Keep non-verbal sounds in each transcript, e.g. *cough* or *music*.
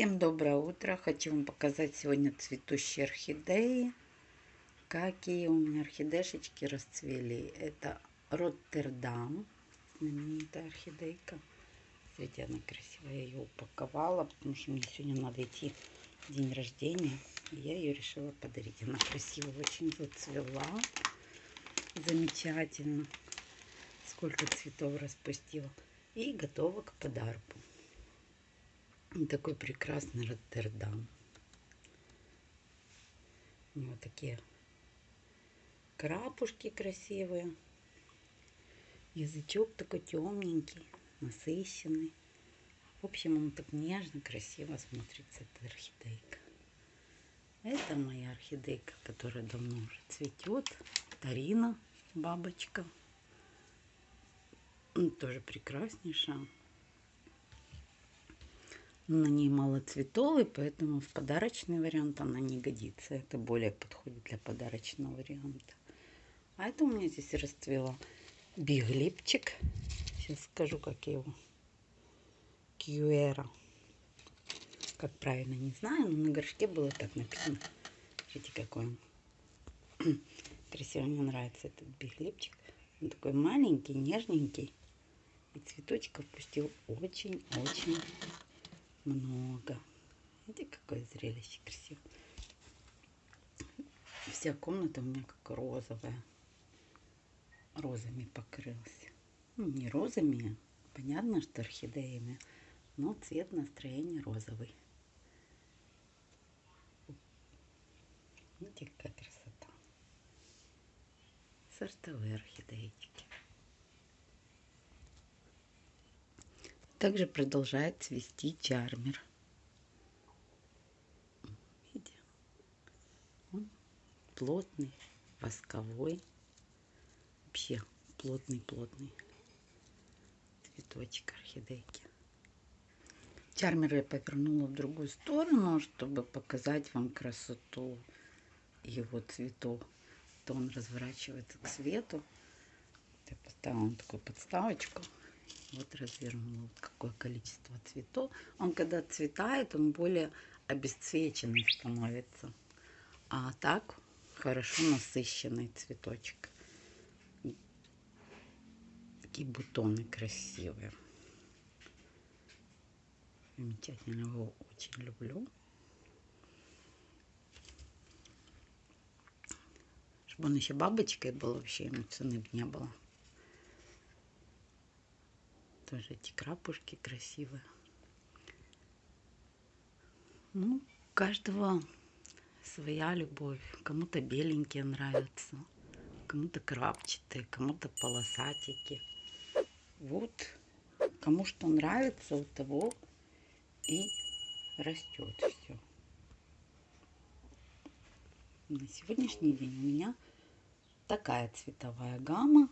Всем доброе утро! Хочу вам показать сегодня цветущие орхидеи. Какие у меня орхидешечки расцвели. Это Роттердам, знаменитая орхидейка. Смотрите, она красивая. Я ее упаковала, потому что мне сегодня надо идти день рождения. Я ее решила подарить. Она красиво очень зацвела. Замечательно. Сколько цветов распустила. И готова к подарку. Такой прекрасный Роттердам. У него такие крапушки красивые. Язычок такой темненький, насыщенный. В общем, он так нежно, красиво смотрится, эта орхидейка. Это моя орхидейка, которая давно уже цветет. Тарина, бабочка. Тоже прекраснейшая на ней мало цветов, и поэтому в подарочный вариант она не годится. Это более подходит для подарочного варианта. А это у меня здесь расцвела биглипчик. Сейчас скажу, как я его. Кьюэра. Как правильно, не знаю, но на горшке было так написано. Смотрите, какой он. *clears throat* Красиво, мне нравится этот биглипчик. Он такой маленький, нежненький. И цветочков пустил очень-очень много. Видите, какое зрелище красивое. Вся комната у меня как розовая. Розами покрылась. Ну, не розами, понятно, что орхидеями, но цвет настроения розовый. Видите, какая красота. Сортовые орхидеечки. Также продолжает цвести чармер. Он плотный, восковой. Вообще плотный-плотный цветочек орхидейки. Чармер я повернула в другую сторону, чтобы показать вам красоту его цветов. То он разворачивается к свету. Я поставила такую подставочку. Вот развернул какое количество цветов. Он когда цветает, он более обесцвеченный становится. А так хорошо насыщенный цветочек. Такие бутоны красивые. Замечательно, его очень люблю. Чтобы он еще бабочкой был, вообще ему цены бы не было. Тоже эти крапушки красивые. Ну, у каждого своя любовь. Кому-то беленькие нравятся, кому-то крапчатые, кому-то полосатики. Вот, кому что нравится, у того и растет все. На сегодняшний день у меня такая цветовая гамма.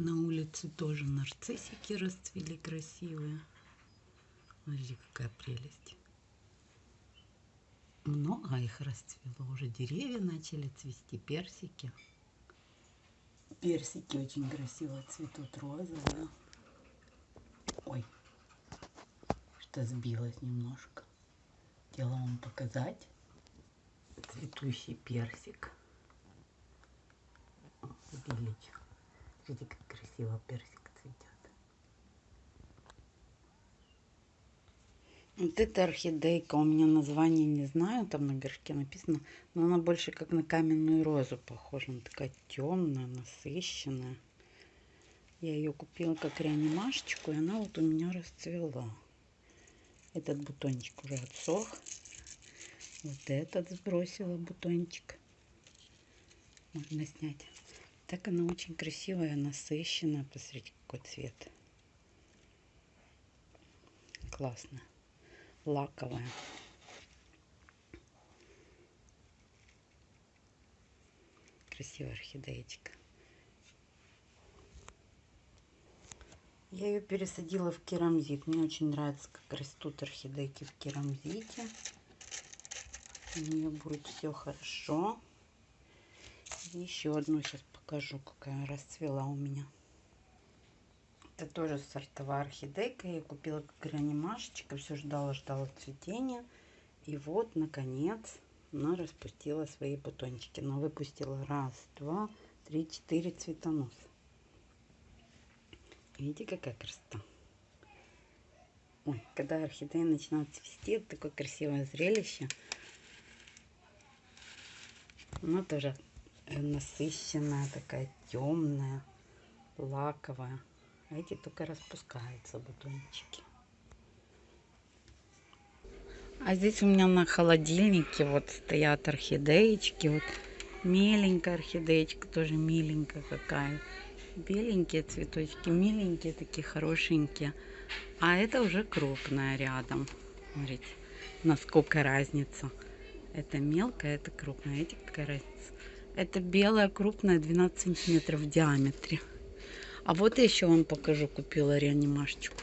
На улице тоже нарциссики расцвели красивые. Смотрите, какая прелесть. Много их расцвело. Уже деревья начали цвести, персики. Персики очень красиво цветут, розовые. Ой, что сбилось немножко. Хотела вам показать цветущий персик. Увеличу. Смотрите, как красиво персик цветет. Вот эта орхидейка, у меня название не знаю, там на горшке написано, но она больше как на каменную розу похожа. Она такая темная, насыщенная. Я ее купила как реанимашечку, и она вот у меня расцвела. Этот бутончик уже отсох. Вот этот сбросила бутончик. Можно снять. Так она очень красивая, насыщенная. Посмотрите, какой цвет. Классно. Лаковая. Красивая орхидеечка. Я ее пересадила в керамзит. Мне очень нравится, как растут орхидейки в керамзите. У нее будет все хорошо. еще одну сейчас покажу, какая расцвела у меня. Это тоже сортовая орхидейка. Я купила как реанимашечка. Все ждала, ждала цветения. И вот, наконец, она распустила свои бутончики. Она выпустила раз, два, три, четыре цветоноса. Видите, какая красота. Ой, когда орхидеи начинают цвести, такое красивое зрелище. Она тоже насыщенная, такая темная, лаковая. А эти только распускаются бутончики. А здесь у меня на холодильнике вот стоят орхидеечки. Вот меленькая орхидеечка, тоже миленькая какая. Беленькие цветочки, миленькие такие, хорошенькие. А это уже крупная рядом. Смотрите, насколько разница. Это мелкая, это крупная. Эти какая разница? Это белая, крупная, 12 сантиметров в диаметре. А вот еще вам покажу, купила реанимашечку.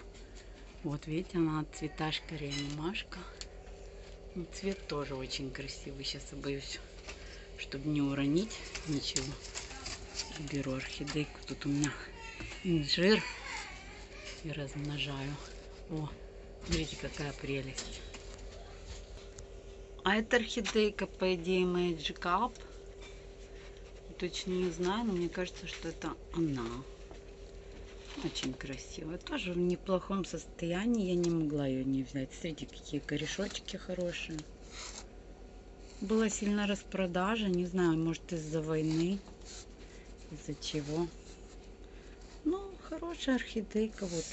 Вот видите, она цветашка реанимашка. Ну, цвет тоже очень красивый. Сейчас я боюсь, чтобы не уронить ничего. Беру орхидейку. Тут у меня инжир. И размножаю. О, смотрите, какая прелесть. А это орхидейка, по идее, Magic Up. Точно не знаю, но мне кажется, что это она. Очень красивая. Тоже в неплохом состоянии. Я не могла ее не взять. Смотрите, какие корешочки хорошие. Была сильно распродажа. Не знаю, может из-за войны. Из-за чего. Ну, хорошая орхидейка. Вот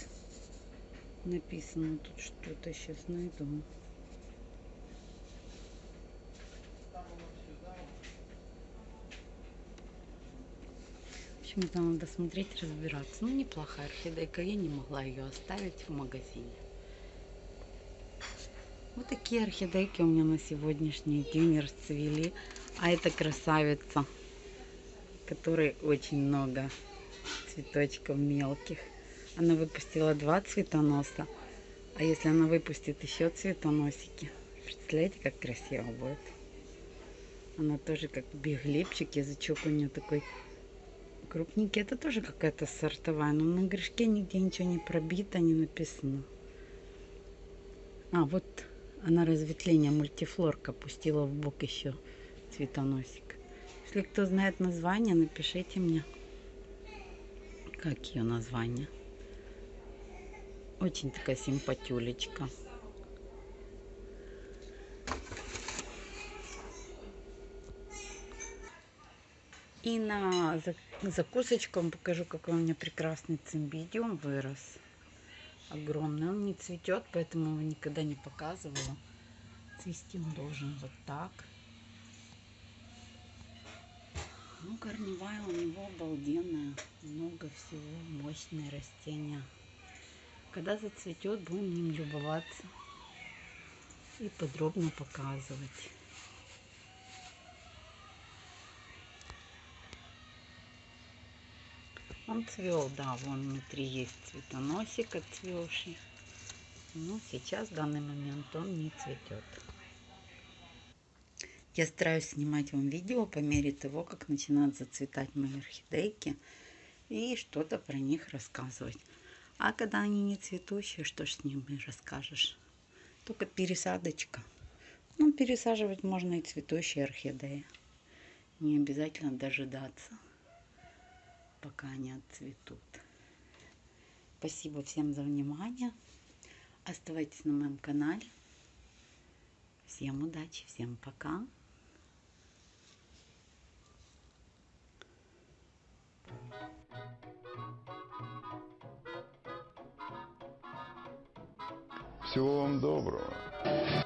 написано тут что-то. Сейчас найду. Общем, это надо смотреть, разбираться. Ну, неплохая орхидейка, я не могла ее оставить в магазине. Вот такие орхидейки у меня на сегодняшний день расцвели. А это красавица, которой очень много цветочков мелких. Она выпустила два цветоноса. А если она выпустит еще цветоносики, представляете, как красиво будет. Она тоже как биглипчик, язычок у нее такой крупненький. Это тоже какая-то сортовая, но на грешке нигде ничего не пробито, не написано. А, вот она разветвление мультифлорка пустила в бок еще цветоносик. Если кто знает название, напишите мне, как ее название. Очень такая симпатюлечка. И на закусочку вам покажу, какой у меня прекрасный цимбидиум вырос. Огромный. Он не цветет, поэтому его никогда не показывала. Цвести он должен вот так. Ну, корневая у него обалденная. Много всего. Мощные растения. Когда зацветет, будем ним любоваться и подробно показывать. Он цвел, да, вон внутри есть цветоносик отцвевший. Но сейчас, в данный момент, он не цветет. Я стараюсь снимать вам видео по мере того, как начинают зацветать мои орхидейки. И что-то про них рассказывать. А когда они не цветущие, что ж с ними расскажешь? Только пересадочка. Ну, пересаживать можно и цветущие орхидеи. Не обязательно дожидаться пока они отцветут. Спасибо всем за внимание. Оставайтесь на моем канале. Всем удачи, всем пока. Всего вам доброго.